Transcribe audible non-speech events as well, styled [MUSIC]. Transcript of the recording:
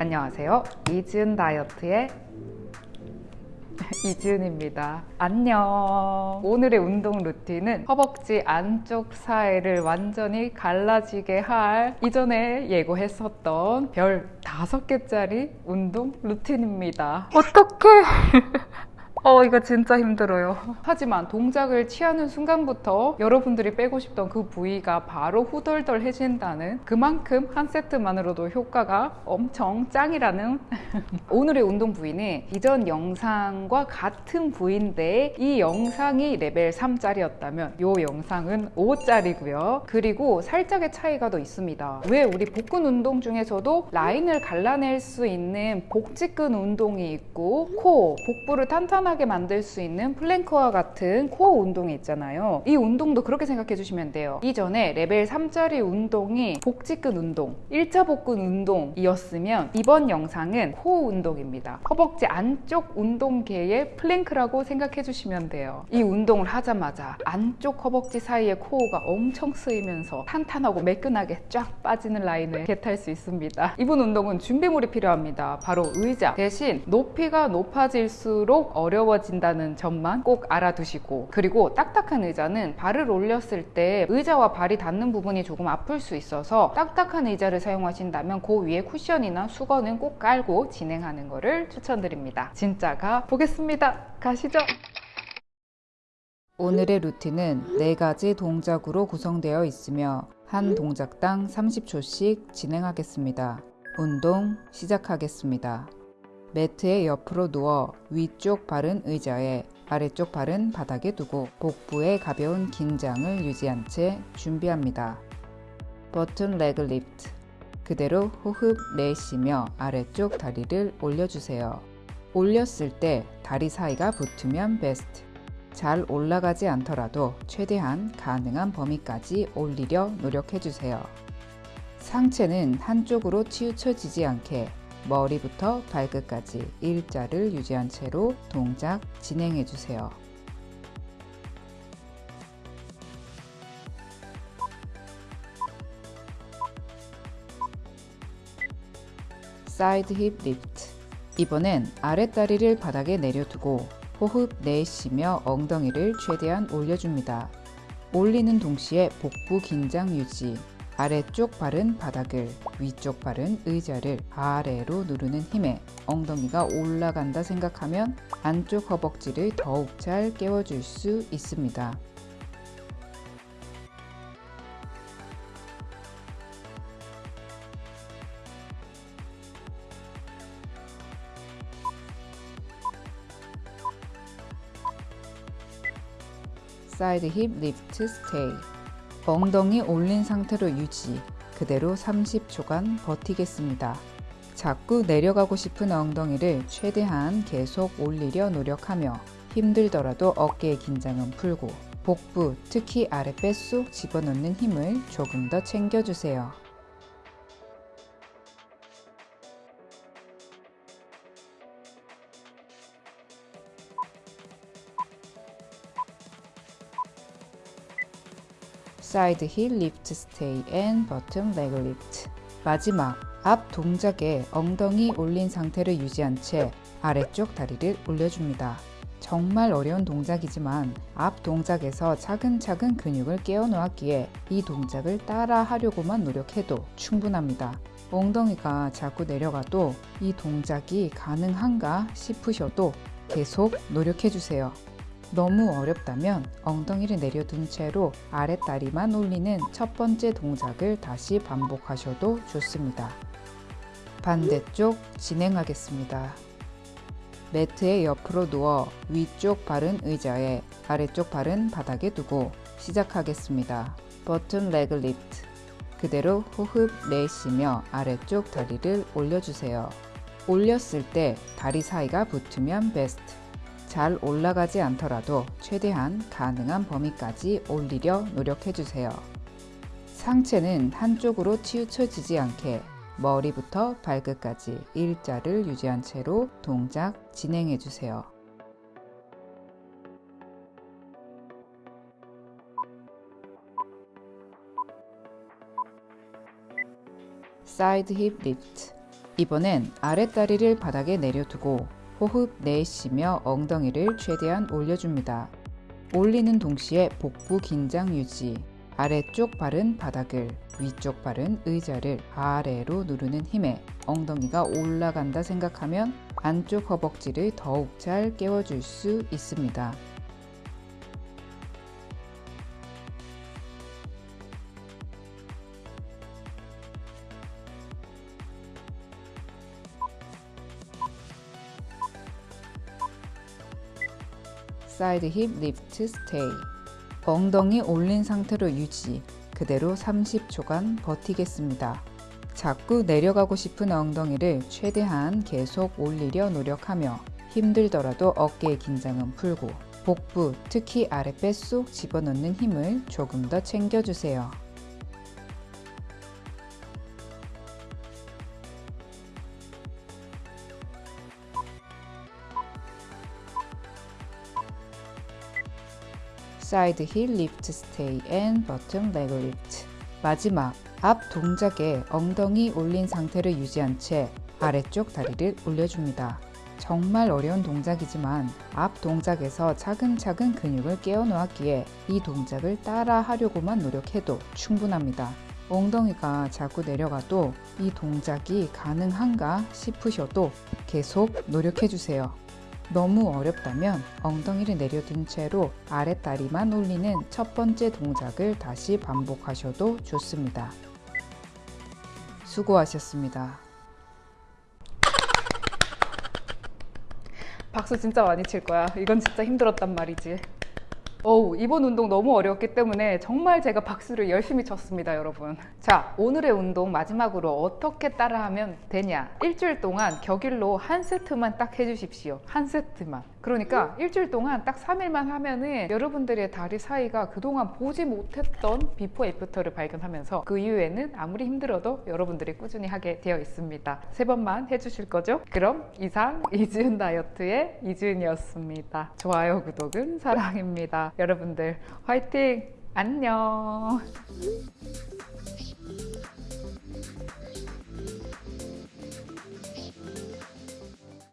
안녕하세요. 이지은 다이어트의 [LAUGHS] 이지은입니다. 안녕. 오늘의 운동 루틴은 허벅지 안쪽 사이를 완전히 갈라지게 할 이전에 예고했었던 별 다섯 개짜리 운동 루틴입니다. 어떡해! [LAUGHS] 어 이거 진짜 힘들어요. 하지만 동작을 취하는 순간부터 여러분들이 빼고 싶던 그 부위가 바로 후덜덜해진다는 그만큼 한 세트만으로도 효과가 엄청 짱이라는 [LAUGHS] 오늘의 운동 부위는 이전 영상과 같은 부위인데 이 영상이 레벨 3짜리였다면 이 영상은 5짜리고요. 그리고 살짝의 차이가 더 있습니다. 왜 우리 복근 운동 중에서도 라인을 갈라낼 수 있는 복직근 운동이 있고 코, 복부를 탄탄하게 편하게 만들 수 있는 플랭크와 같은 코어 운동이 있잖아요. 이 운동도 그렇게 생각해 주시면 돼요. 이전에 레벨 3짜리 운동이 복직근 운동 1차 복근 운동이었으면 이번 영상은 코어 운동입니다. 허벅지 안쪽 운동계의 플랭크라고 생각해 주시면 돼요. 이 운동을 하자마자 안쪽 허벅지 사이에 코어가 엄청 쓰이면서 탄탄하고 매끈하게 쫙 빠지는 라인을 get할 수 있습니다. 이번 운동은 준비물이 필요합니다. 바로 의자. 대신 높이가 높아질수록 어려 어려워진다는 점만 꼭 알아두시고 그리고 딱딱한 의자는 발을 올렸을 때 의자와 발이 닿는 부분이 조금 아플 수 있어서 딱딱한 의자를 사용하신다면 그 위에 쿠션이나 수건은 꼭 깔고 진행하는 것을 추천드립니다 진짜가 보겠습니다 가시죠 오늘의 루틴은 4가지 동작으로 구성되어 있으며 한 동작당 30초씩 진행하겠습니다. 운동 시작하겠습니다. 매트의 옆으로 누워 위쪽 발은 의자에 아래쪽 발은 바닥에 두고 복부에 가벼운 긴장을 유지한 채 준비합니다. bottom leg lift 그대로 호흡 내쉬며 아래쪽 다리를 올려주세요. 올렸을 때 다리 사이가 붙으면 베스트. 잘 올라가지 않더라도 최대한 가능한 범위까지 올리려 노력해주세요. 상체는 한쪽으로 치우쳐지지 않게 머리부터 발끝까지 일자를 유지한 채로 동작 진행해 주세요. side hip lift 이번엔 아랫다리를 바닥에 내려두고 호흡 내쉬며 엉덩이를 최대한 올려줍니다. 올리는 동시에 복부 긴장 유지 아래쪽 발은 바닥을, 위쪽 발은 의자를 아래로 누르는 힘에 엉덩이가 올라간다 생각하면 안쪽 허벅지를 더욱 잘 깨워줄 수 있습니다. side hip lift stay 엉덩이 올린 상태로 유지 그대로 30초간 버티겠습니다. 자꾸 내려가고 싶은 엉덩이를 최대한 계속 올리려 노력하며 힘들더라도 어깨의 긴장은 풀고 복부 특히 아랫배 쏙 집어넣는 힘을 조금 더 챙겨주세요. side hip lift stay and bottom leg lift 마지막 앞 동작에 엉덩이 올린 상태를 유지한 채 아래쪽 다리를 올려줍니다. 정말 어려운 동작이지만 앞 동작에서 차근차근 근육을 깨워 놓았기에 이 동작을 따라 하려고만 노력해도 충분합니다. 엉덩이가 자꾸 내려가도 이 동작이 가능한가 싶으셔도 계속 노력해주세요. 너무 어렵다면 엉덩이를 내려둔 채로 아랫다리만 올리는 첫 번째 동작을 다시 반복하셔도 좋습니다. 반대쪽 진행하겠습니다. 매트의 옆으로 누워 위쪽 발은 의자에 아래쪽 발은 바닥에 두고 시작하겠습니다. 버튼 레그 리프트 그대로 호흡 내쉬며 아래쪽 다리를 올려주세요. 올렸을 때 다리 사이가 붙으면 베스트 잘 올라가지 않더라도 최대한 가능한 범위까지 올리려 노력해주세요. 상체는 한쪽으로 치우쳐지지 않게 머리부터 발끝까지 일자를 유지한 채로 동작 진행해주세요. side hip lift 이번엔 아랫다리를 바닥에 내려두고 호흡 내쉬며 엉덩이를 최대한 올려줍니다. 올리는 동시에 복부 긴장 유지. 아래쪽 발은 바닥을, 위쪽 발은 의자를 아래로 누르는 힘에 엉덩이가 올라간다 생각하면 안쪽 허벅지를 더욱 잘 깨워줄 수 있습니다. side hip lift stay 엉덩이 올린 상태로 유지 그대로 30초간 버티겠습니다. 자꾸 내려가고 싶은 엉덩이를 최대한 계속 올리려 노력하며 힘들더라도 어깨의 긴장은 풀고 복부 특히 아랫배 쏙 집어넣는 힘을 조금 더 챙겨주세요. side hip lift stay and bottom leg lift 마지막 앞 동작에 엉덩이 올린 상태를 유지한 채 아래쪽 다리를 올려줍니다. 정말 어려운 동작이지만 앞 동작에서 차근차근 근육을 깨워 놓았기에 이 동작을 따라 하려고만 노력해도 충분합니다. 엉덩이가 자꾸 내려가도 이 동작이 가능한가 싶으셔도 계속 노력해주세요. 너무 어렵다면 엉덩이를 내려둔 채로 아랫다리만 올리는 첫 번째 동작을 다시 반복하셔도 좋습니다. 수고하셨습니다. 박수 진짜 많이 칠 거야. 이건 진짜 힘들었단 말이지. 어우, 이번 운동 너무 어려웠기 때문에 정말 제가 박수를 열심히 쳤습니다, 여러분. 자, 오늘의 운동 마지막으로 어떻게 따라하면 되냐? 일주일 동안 격일로 한 세트만 딱 해주십시오. 한 세트만. 그러니까 일주일 동안 딱 3일만 하면은 여러분들의 다리 사이가 그동안 보지 못했던 before after를 발견하면서 그 이후에는 아무리 힘들어도 여러분들이 꾸준히 하게 되어 있습니다. 세 번만 해주실 거죠? 그럼 이상 이지은 다이어트의 이지은이었습니다. 좋아요, 구독은 사랑입니다. 여러분들 화이팅! 안녕!